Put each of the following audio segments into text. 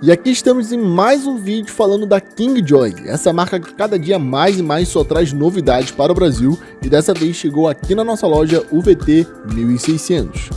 E aqui estamos em mais um vídeo falando da Kingjoy, essa marca que cada dia mais e mais só traz novidades para o Brasil e dessa vez chegou aqui na nossa loja UVT 1600.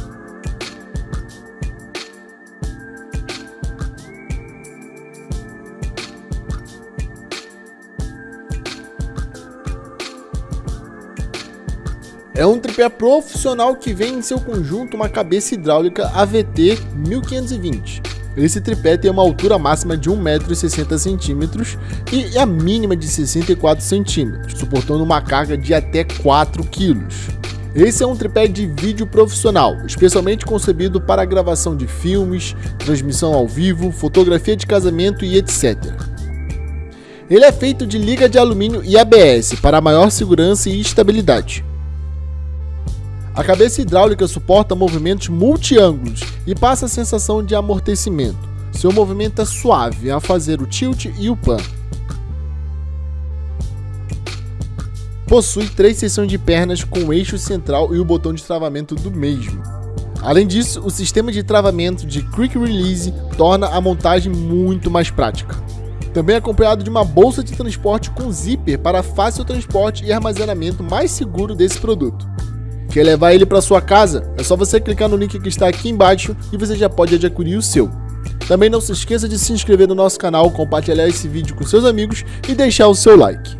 É um tripé profissional que vem em seu conjunto uma cabeça hidráulica AVT 1520 esse tripé tem uma altura máxima de 1,60m e a mínima de 64 cm, suportando uma carga de até 4 kg. Esse é um tripé de vídeo profissional, especialmente concebido para a gravação de filmes, transmissão ao vivo, fotografia de casamento e etc. Ele é feito de liga de alumínio e ABS para maior segurança e estabilidade. A cabeça hidráulica suporta movimentos multiângulos e passa a sensação de amortecimento. Seu movimento é suave a fazer o tilt e o pan. Possui três seções de pernas com o eixo central e o botão de travamento do mesmo. Além disso, o sistema de travamento de Quick Release torna a montagem muito mais prática. Também é acompanhado de uma bolsa de transporte com zíper para fácil transporte e armazenamento mais seguro desse produto. Quer levar ele para sua casa? É só você clicar no link que está aqui embaixo e você já pode adquirir o seu. Também não se esqueça de se inscrever no nosso canal, compartilhar esse vídeo com seus amigos e deixar o seu like.